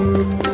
you.